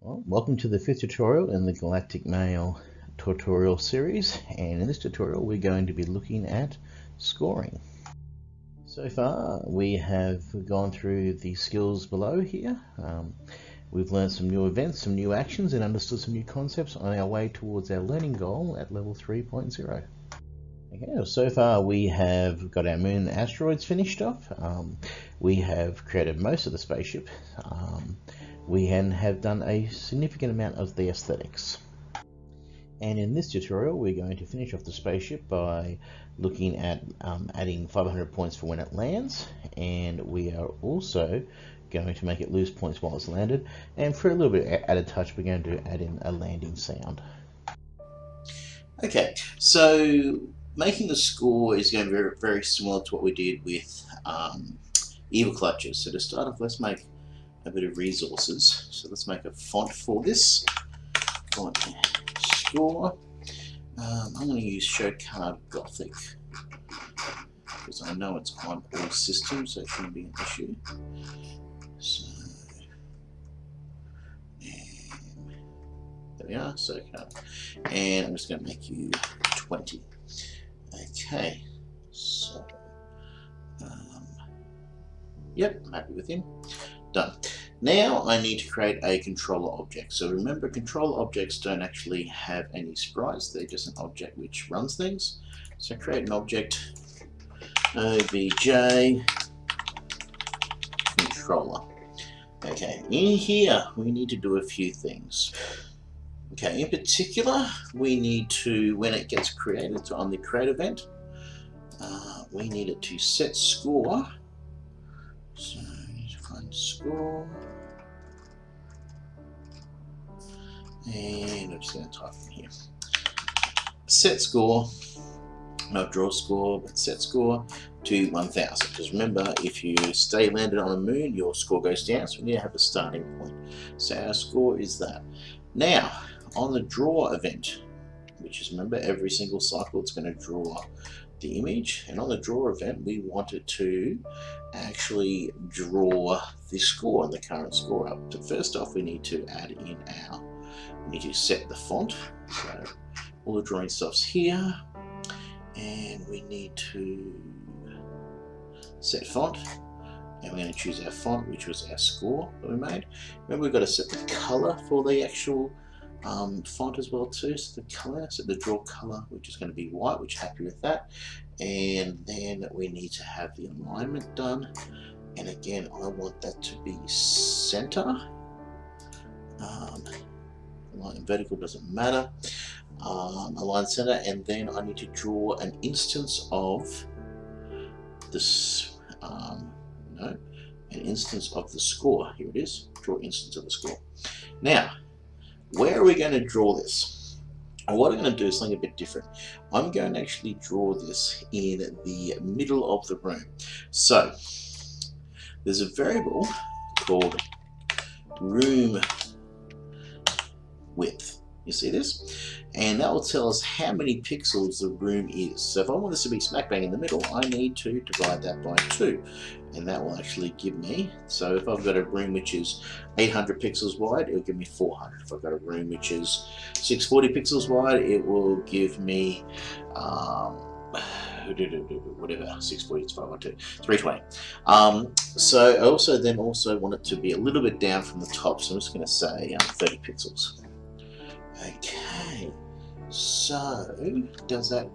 Well, welcome to the fifth tutorial in the Galactic Mail tutorial series and in this tutorial we're going to be looking at scoring. So far we have gone through the skills below here. Um, we've learned some new events, some new actions and understood some new concepts on our way towards our learning goal at level 3.0. Okay, so far we have got our moon asteroids finished off. Um, we have created most of the spaceship. Um, we have done a significant amount of the aesthetics. And in this tutorial, we're going to finish off the spaceship by looking at um, adding 500 points for when it lands. And we are also going to make it lose points while it's landed. And for a little bit added touch, we're going to add in a landing sound. Okay, so making the score is going to be very, very similar to what we did with um, Evil Clutches. So to start off, let's make a bit of resources. So let's make a font for this. Font score. Um, I'm going to use Showcard Gothic because I know it's on all systems, so it shouldn't be an issue. So, there we are, so and I'm just going to make you 20. Okay, so um, yep, I'm happy with him. Done. Now I need to create a controller object. So remember, controller objects don't actually have any sprites. They're just an object which runs things. So create an object, obj controller. Okay, in here we need to do a few things. Okay, in particular, we need to, when it gets created, so on the create event, uh, we need it to set score. So score. And I'm just going to type in here. Set score, not draw score, but set score to 1000. Because remember, if you stay landed on the moon, your score goes down, so we need to have a starting point. So our score is that. Now, on the draw event, which is remember every single cycle it's going to draw the image and on the draw event we wanted to actually draw the score and the current score up. So first off we need to add in our, we need to set the font. So all the drawing stuff's here and we need to set font and we're going to choose our font which was our score that we made. Remember we've got to set the color for the actual um, font as well too, so the color, so the draw color, which is going to be white, which happy with that. And then we need to have the alignment done. And again, I want that to be center. Um, vertical doesn't matter. Um, align center, and then I need to draw an instance of this, um, no, an instance of the score. Here it is, draw instance of the score. Now, where are we going to draw this? What I'm going to do is something a bit different. I'm going to actually draw this in the middle of the room. So, there's a variable called room width. You see this? And that will tell us how many pixels the room is. So if I want this to be smack bang in the middle, I need to divide that by 2 and that will actually give me, so if I've got a room which is 800 pixels wide, it will give me 400. If I've got a room which is 640 pixels wide, it will give me, um, whatever, 640, it's 512, 320. Um, so I also then also want it to be a little bit down from the top, so I'm just going to say um, 30 pixels. Okay, so does that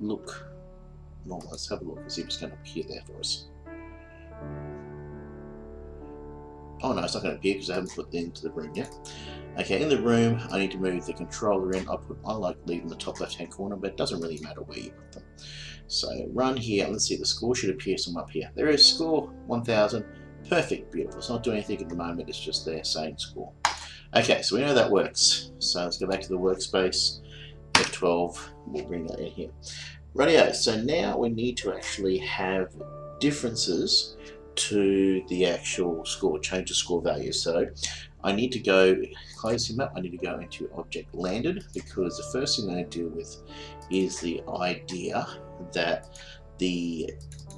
look normal? Let's have a look and see if it's going to appear there for us. Oh no, it's not going to appear because I haven't put them into the room yet. Okay, in the room, I need to move the controller in. I put I like leaving the top left hand corner, but it doesn't really matter where you put them. So run here. Let's see, the score should appear somewhere up here. There is score 1000. Perfect, beautiful. It's not doing anything at the moment. It's just there saying score. Okay, so we know that works. So let's go back to the workspace. F12. We'll bring that in here. Radio. So now we need to actually have differences to the actual score, change the score value. So I need to go, close him up, I need to go into object landed because the first thing I'm going to deal with is the idea that the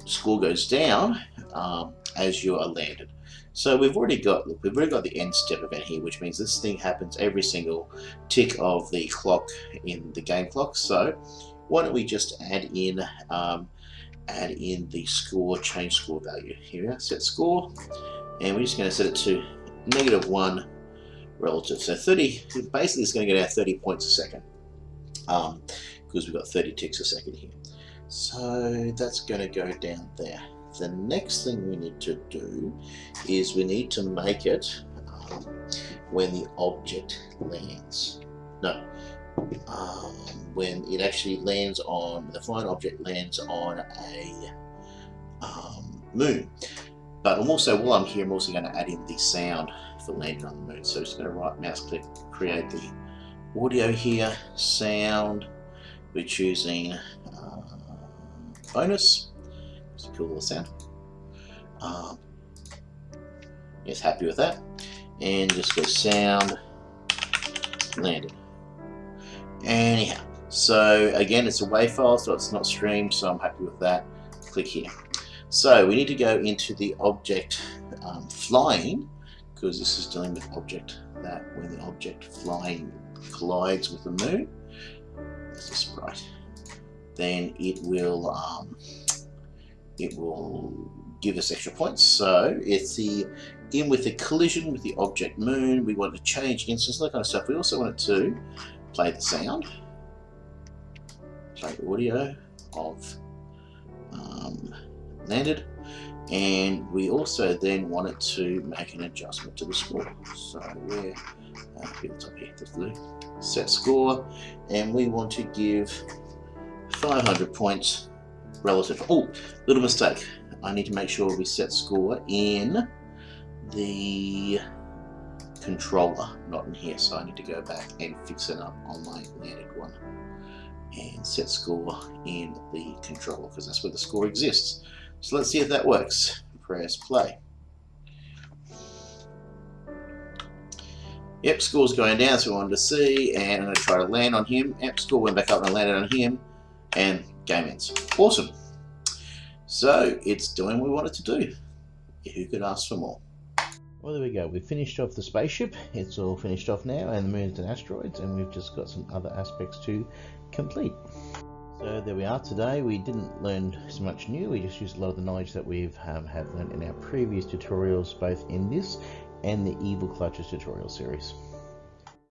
score goes down um, as you are landed. So we've already got look, we've already got the end step event here, which means this thing happens every single tick of the clock in the game clock. So why don't we just add in um, add in the score change score value. Here we are, set score, and we're just going to set it to negative one relative. So 30 basically it's going to get our 30 points a second um, because we've got 30 ticks a second here. So that's going to go down there. The next thing we need to do is we need to make it um, when the object lands. No, um, when it actually lands on, the flying object lands on a um, moon. But I'm also, while I'm here, I'm also going to add in the sound for landing on the moon. So I'm just going to right mouse click, create the audio here, sound. We're choosing uh, bonus. It's a cool little sound. Um, yes, happy with that. And just go sound, landed. Anyhow, so again, it's a WAV file, so it's not streamed, so I'm happy with that. Click here. So we need to go into the object um, flying, because this is dealing with object that when the object flying collides with the moon, that's a sprite, then it will um, it will give us extra points. So it's the in with the collision with the object moon. We want to change instance, that kind of stuff. We also want it to play the sound, play audio of um, landed, and we also then want it to make an adjustment to the score. So we're uh, top here, the blue, set score, and we want to give 500 points relative. Oh, little mistake. I need to make sure we set score in the controller, not in here. So I need to go back and fix it up on my landed one and set score in the controller because that's where the score exists. So let's see if that works. Press play. Yep, score's going down, so we wanted to see, and I'm going to try to land on him. Yep, score went back up and I landed on him, and game ends. Awesome. So, it's doing what we wanted to do. Who could ask for more? Well, there we go. We've finished off the spaceship. It's all finished off now, and the moons and asteroids, and we've just got some other aspects to complete. So there we are today. We didn't learn so much new. We just used a lot of the knowledge that we've um, have learned in our previous tutorials, both in this and the Evil Clutches tutorial series.